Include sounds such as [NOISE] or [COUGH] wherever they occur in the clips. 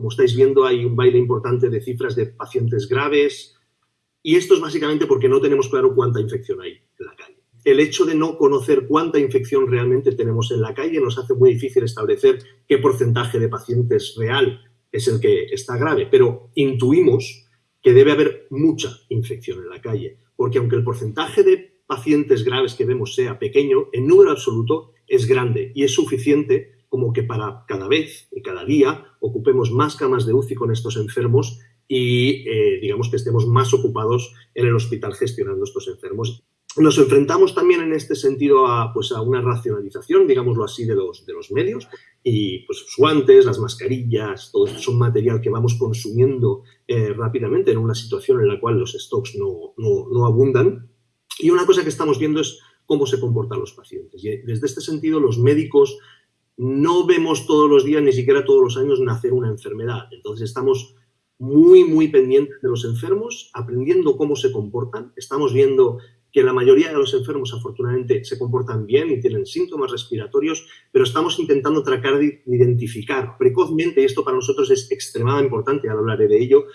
como estáis viendo, hay un baile importante de cifras de pacientes graves. Y esto es básicamente porque no tenemos claro cuánta infección hay en la calle. El hecho de no conocer cuánta infección realmente tenemos en la calle nos hace muy difícil establecer qué porcentaje de pacientes real es el que está grave, pero intuimos que debe haber mucha infección en la calle, porque aunque el porcentaje de pacientes graves que vemos sea pequeño, en número absoluto es grande y es suficiente como que para cada vez y cada día ocupemos más camas de UCI con estos enfermos y eh, digamos que estemos más ocupados en el hospital gestionando estos enfermos. Nos enfrentamos también en este sentido a, pues, a una racionalización, digámoslo así, de los, de los medios y pues los guantes, las mascarillas, todo esto es un material que vamos consumiendo eh, rápidamente en una situación en la cual los stocks no, no, no abundan. Y una cosa que estamos viendo es cómo se comportan los pacientes. Y desde este sentido, los médicos no vemos todos los días, ni siquiera todos los años, nacer una enfermedad. Entonces estamos muy, muy pendientes de los enfermos, aprendiendo cómo se comportan. Estamos viendo que la mayoría de los enfermos afortunadamente se comportan bien y tienen síntomas respiratorios, pero estamos intentando tratar de identificar precozmente, y esto para nosotros es extremadamente importante, ahora hablaré de ello,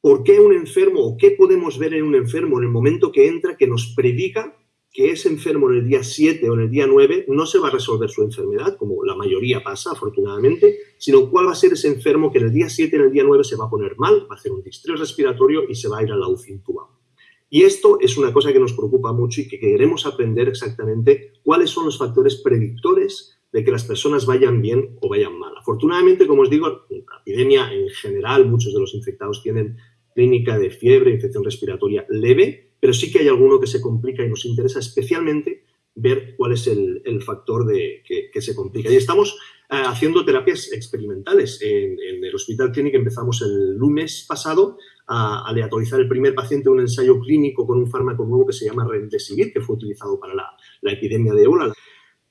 por qué un enfermo o qué podemos ver en un enfermo en el momento que entra que nos predica que ese enfermo en el día 7 o en el día 9 no se va a resolver su enfermedad, como la mayoría pasa, afortunadamente, sino cuál va a ser ese enfermo que en el día 7 y en el día 9 se va a poner mal, va a hacer un distrés respiratorio y se va a ir a la UCI intubado. Y esto es una cosa que nos preocupa mucho y que queremos aprender exactamente cuáles son los factores predictores de que las personas vayan bien o vayan mal. Afortunadamente, como os digo, la epidemia en general, muchos de los infectados tienen clínica de fiebre, infección respiratoria leve, pero sí que hay alguno que se complica y nos interesa especialmente ver cuál es el, factor de, que, se complica. Y estamos eh, haciendo terapias experimentales. En, el Hospital Clínic empezamos el lunes pasado a aleatorizar el primer paciente en un ensayo clínico con un fármaco nuevo que se llama Remdesivir, que fue utilizado para la, la epidemia de ébola.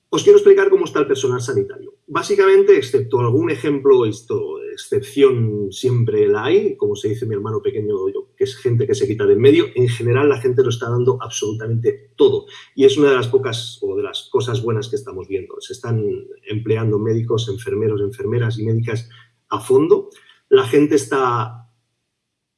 Os quiero explicar cómo está el personal sanitario. Básicamente, excepto algún ejemplo, esto, excepción siempre la hay, como se dice mi hermano pequeño, que es gente que se quita de en medio, en general la gente lo está dando absolutamente todo. Y es una de las pocas o de las cosas buenas que estamos viendo. Se están empleando médicos, enfermeros, enfermeras y médicas a fondo. La gente está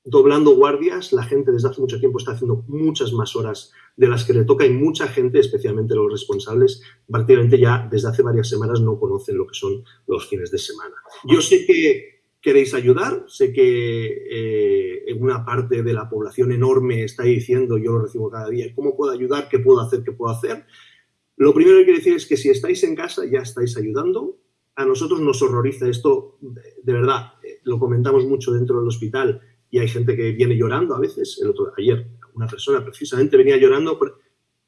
doblando guardias, la gente desde hace mucho tiempo está haciendo muchas más horas de las que le toca y mucha gente, especialmente los responsables, prácticamente ya desde hace varias semanas no conocen lo que son los fines de semana. Yo sé que queréis ayudar, sé que eh, una parte de la población enorme está diciendo, yo lo recibo cada día, ¿cómo puedo ayudar? ¿Qué puedo hacer? ¿Qué puedo hacer? Lo primero que quiero decir es que si estáis en casa ya estáis ayudando. A nosotros nos horroriza esto, de verdad, eh, lo comentamos mucho dentro del hospital, y hay gente que viene llorando a veces. Ayer una persona precisamente venía llorando por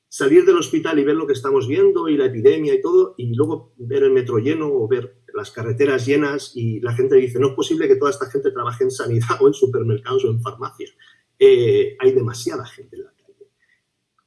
salir del hospital y ver lo que estamos viendo y la epidemia y todo, y luego ver el metro lleno o ver las carreteras llenas y la gente dice, no es posible que toda esta gente trabaje en sanidad [LAUGHS] o en supermercados o en farmacias. Eh, hay demasiada gente en la calle.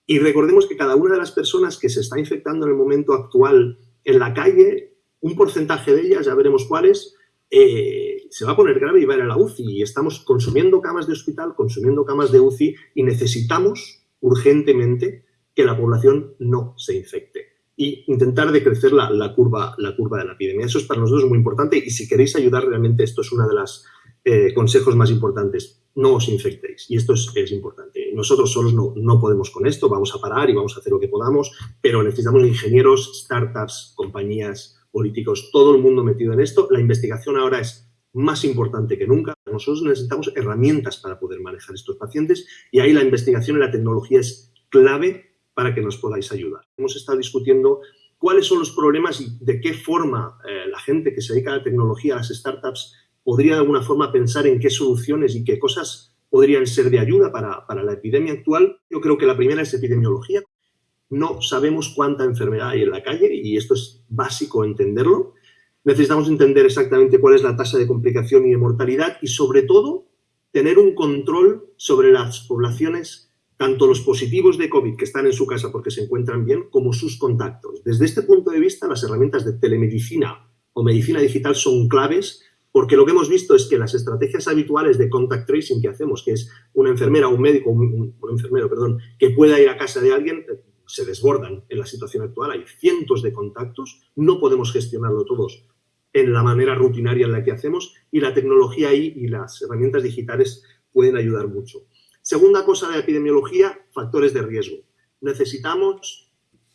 Y recordemos que cada una de las personas que se está infectando en el momento actual en la calle, un porcentaje de ellas, ya veremos cuáles, eh, se va a poner grave y va a ir a la UCI. Y estamos consumiendo camas de hospital, consumiendo camas de UCI y necesitamos urgentemente que la población no se infecte y intentar decrecer la, la, curva, la curva de la epidemia. Eso es para nosotros muy importante y si queréis ayudar realmente esto es uno de los eh, consejos más importantes. No os infectéis y esto es, es importante. Nosotros solos no, no, podemos con esto, vamos a parar y vamos a hacer lo que podamos, pero necesitamos ingenieros, startups, compañías, políticos, todo el mundo metido en esto. La investigación ahora es más importante que nunca. Nosotros necesitamos herramientas para poder manejar estos pacientes y ahí la investigación y la tecnología es clave para que nos podáis ayudar. Hemos estado discutiendo cuáles son los problemas y de qué forma eh, la gente que se dedica a la tecnología, a las startups, podría de alguna forma pensar en qué soluciones y qué cosas podrían ser de ayuda para, para la epidemia actual. Yo creo que la primera es epidemiología no sabemos cuánta enfermedad hay en la calle y esto es básico entenderlo. Necesitamos entender exactamente cuál es la tasa de complicación y de mortalidad y sobre todo tener un control sobre las poblaciones, tanto los positivos de COVID que están en su casa porque se encuentran bien, como sus contactos. Desde este punto de vista, las herramientas de telemedicina o medicina digital son claves porque lo que hemos visto es que las estrategias habituales de contact tracing que hacemos, que es una enfermera o un médico, un, un enfermero, perdón, que pueda ir a casa de alguien, se desbordan en la situación actual. Hay cientos de contactos, no podemos gestionarlo todos en la manera rutinaria en la que hacemos y la tecnología ahí y las herramientas digitales pueden ayudar mucho. Segunda cosa de epidemiología, factores de riesgo. Necesitamos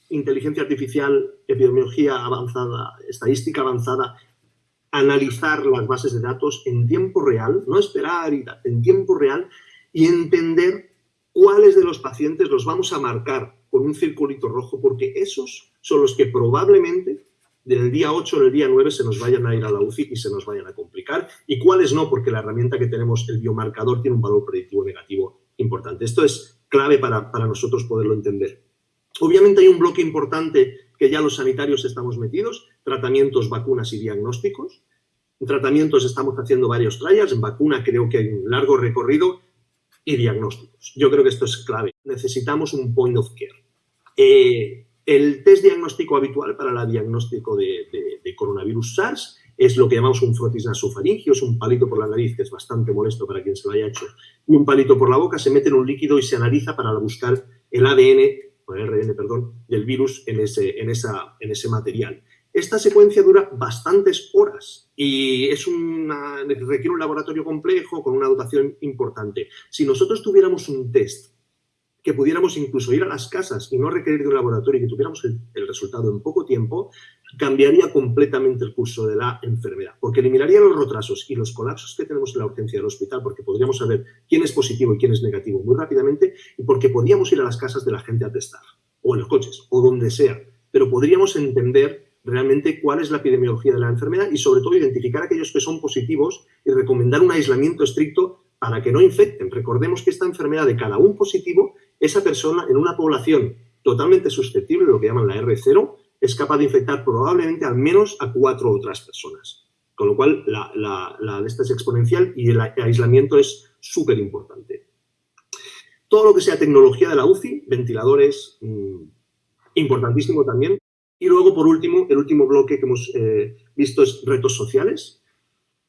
inteligencia artificial, epidemiología avanzada, estadística avanzada, analizar las bases de datos en tiempo real, no esperar, en tiempo real y entender cuáles de los pacientes los vamos a marcar con un circulito rojo, porque esos son los que probablemente del día 8 al día 9 se nos vayan a ir a la UCI y se nos vayan a complicar, y cuáles no, porque la herramienta que tenemos, el biomarcador, tiene un valor predictivo negativo importante. Esto es clave para, para nosotros poderlo entender. Obviamente hay un bloque importante que ya los sanitarios estamos metidos, tratamientos, vacunas y diagnósticos. En tratamientos estamos haciendo varios trials, en vacuna creo que hay un largo recorrido y diagnósticos. Yo creo que esto es clave. Necesitamos un point of care. Eh, el test diagnóstico habitual para el diagnóstico de, coronavirus SARS es lo que llamamos un frotis nasofaringio, es un palito por la nariz que es bastante molesto para quien se lo haya hecho, y un palito por la boca, se mete en un líquido y se analiza para buscar el ADN, el RN, perdón, del virus en ese, en, esa, en ese material. Esta secuencia dura bastantes horas y es una, requiere un laboratorio complejo con una dotación importante. Si nosotros tuviéramos un test que pudiéramos incluso ir a las casas y no requerir de un laboratorio y que tuviéramos el, resultado en poco tiempo, cambiaría completamente el curso de la enfermedad, porque eliminaría los retrasos y los colapsos que tenemos en la urgencia del hospital, porque podríamos saber quién es positivo y quién es negativo muy rápidamente y porque podríamos ir a las casas de la gente a testar, o en los coches, o donde sea, pero podríamos entender realmente cuál es la epidemiología de la enfermedad y sobre todo identificar aquellos que son positivos y recomendar un aislamiento estricto para que no infecten. Recordemos que esta enfermedad de cada un positivo, esa persona en una población totalmente susceptible, lo que llaman la R0, es capaz de infectar probablemente al menos a cuatro otras personas. Con lo cual, la, la, de esta es exponencial y el aislamiento es súper importante. Todo lo que sea tecnología de la UCI, ventiladores, mm, importantísimo también. Y luego, por último, el último bloque que hemos eh, visto es retos sociales,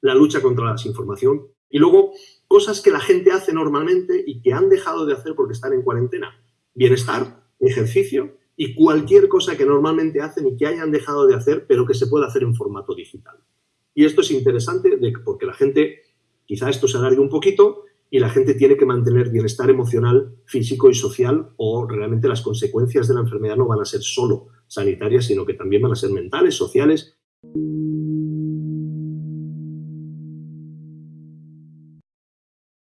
la lucha contra la desinformación y luego cosas que la gente hace normalmente y que han dejado de hacer porque están en cuarentena. Bienestar, ejercicio y cualquier cosa que normalmente hacen y que hayan dejado de hacer, pero que se pueda hacer en formato digital. Y esto es interesante porque la gente, quizá esto se alargue un poquito, y la gente tiene que mantener bienestar emocional, físico y social o realmente las consecuencias de la enfermedad no van a ser solo sanitarias, sino que también van a ser mentales, sociales.